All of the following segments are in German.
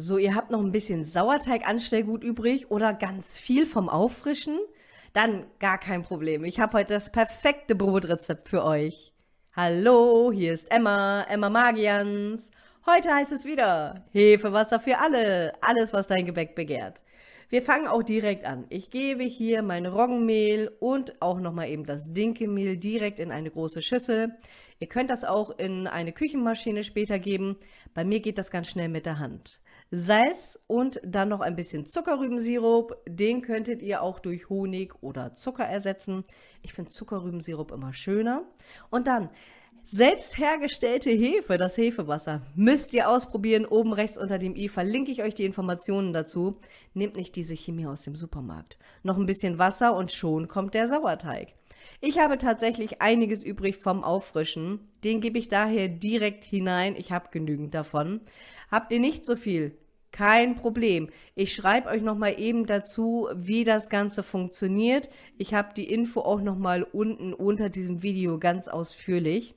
So, ihr habt noch ein bisschen Sauerteig-Anstellgut übrig oder ganz viel vom Auffrischen? Dann gar kein Problem. Ich habe heute das perfekte Brotrezept für euch. Hallo, hier ist Emma, Emma Magians. Heute heißt es wieder Hefewasser für alle, alles was dein Gebäck begehrt. Wir fangen auch direkt an. Ich gebe hier mein Roggenmehl und auch nochmal eben das Dinkelmehl direkt in eine große Schüssel. Ihr könnt das auch in eine Küchenmaschine später geben. Bei mir geht das ganz schnell mit der Hand. Salz und dann noch ein bisschen Zuckerrübensirup. Den könntet ihr auch durch Honig oder Zucker ersetzen. Ich finde Zuckerrübensirup immer schöner. Und dann selbst hergestellte Hefe, das Hefewasser, müsst ihr ausprobieren. Oben rechts unter dem i verlinke ich euch die Informationen dazu. Nehmt nicht diese Chemie aus dem Supermarkt. Noch ein bisschen Wasser und schon kommt der Sauerteig. Ich habe tatsächlich einiges übrig vom Auffrischen. Den gebe ich daher direkt hinein. Ich habe genügend davon. Habt ihr nicht so viel? Kein Problem. Ich schreibe euch nochmal eben dazu, wie das Ganze funktioniert. Ich habe die Info auch nochmal unten unter diesem Video ganz ausführlich.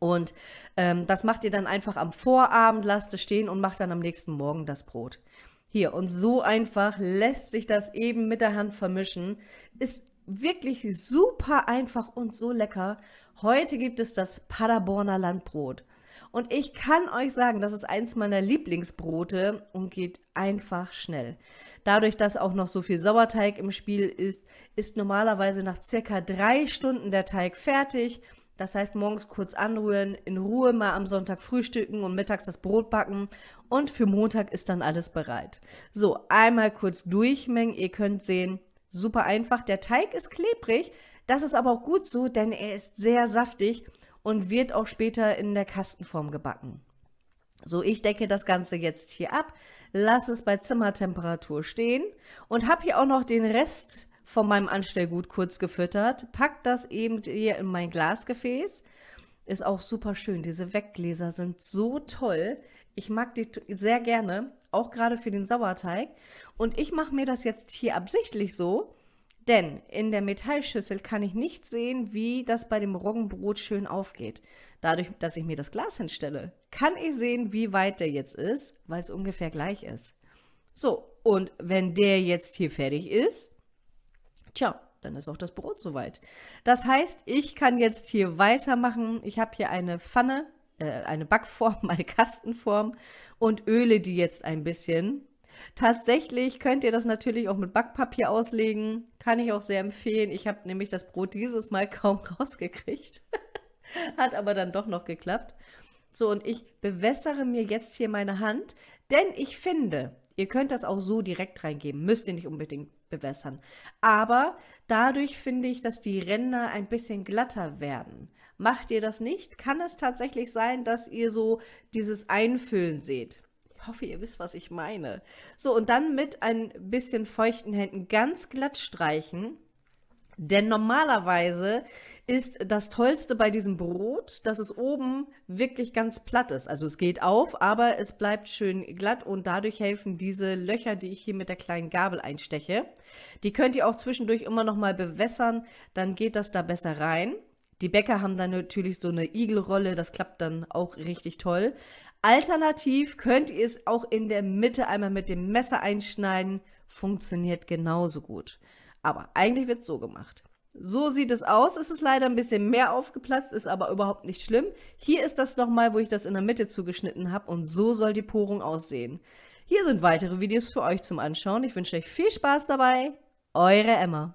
Und ähm, das macht ihr dann einfach am Vorabend, lasst es stehen und macht dann am nächsten Morgen das Brot. Hier, und so einfach lässt sich das eben mit der Hand vermischen. Ist wirklich super einfach und so lecker. Heute gibt es das Paderborner Landbrot. Und ich kann euch sagen, das ist eins meiner Lieblingsbrote und geht einfach schnell. Dadurch, dass auch noch so viel Sauerteig im Spiel ist, ist normalerweise nach circa drei Stunden der Teig fertig. Das heißt, morgens kurz anrühren, in Ruhe mal am Sonntag frühstücken und mittags das Brot backen. Und für Montag ist dann alles bereit. So, einmal kurz durchmengen. Ihr könnt sehen, super einfach. Der Teig ist klebrig. Das ist aber auch gut so, denn er ist sehr saftig und wird auch später in der Kastenform gebacken. So, ich decke das Ganze jetzt hier ab, lasse es bei Zimmertemperatur stehen und habe hier auch noch den Rest von meinem Anstellgut kurz gefüttert. Pack das eben hier in mein Glasgefäß. Ist auch super schön. Diese Weggläser sind so toll. Ich mag die sehr gerne, auch gerade für den Sauerteig. Und ich mache mir das jetzt hier absichtlich so, denn in der Metallschüssel kann ich nicht sehen, wie das bei dem Roggenbrot schön aufgeht. Dadurch, dass ich mir das Glas hinstelle, kann ich sehen, wie weit der jetzt ist, weil es ungefähr gleich ist. So, und wenn der jetzt hier fertig ist, tja, dann ist auch das Brot soweit. Das heißt, ich kann jetzt hier weitermachen. Ich habe hier eine Pfanne, äh, eine Backform, eine Kastenform und öle die jetzt ein bisschen. Tatsächlich könnt ihr das natürlich auch mit Backpapier auslegen. Kann ich auch sehr empfehlen. Ich habe nämlich das Brot dieses Mal kaum rausgekriegt. Hat aber dann doch noch geklappt. So, und ich bewässere mir jetzt hier meine Hand, denn ich finde, ihr könnt das auch so direkt reingeben, müsst ihr nicht unbedingt bewässern. Aber dadurch finde ich, dass die Ränder ein bisschen glatter werden. Macht ihr das nicht, kann es tatsächlich sein, dass ihr so dieses Einfüllen seht. Ich hoffe, ihr wisst, was ich meine. So, und dann mit ein bisschen feuchten Händen ganz glatt streichen. Denn normalerweise ist das Tollste bei diesem Brot, dass es oben wirklich ganz platt ist. Also es geht auf, aber es bleibt schön glatt und dadurch helfen diese Löcher, die ich hier mit der kleinen Gabel einsteche. Die könnt ihr auch zwischendurch immer noch mal bewässern, dann geht das da besser rein. Die Bäcker haben dann natürlich so eine Igelrolle, das klappt dann auch richtig toll. Alternativ könnt ihr es auch in der Mitte einmal mit dem Messer einschneiden. Funktioniert genauso gut. Aber eigentlich wird es so gemacht. So sieht es aus. Es ist leider ein bisschen mehr aufgeplatzt, ist aber überhaupt nicht schlimm. Hier ist das nochmal, wo ich das in der Mitte zugeschnitten habe und so soll die Porung aussehen. Hier sind weitere Videos für euch zum Anschauen. Ich wünsche euch viel Spaß dabei. Eure Emma.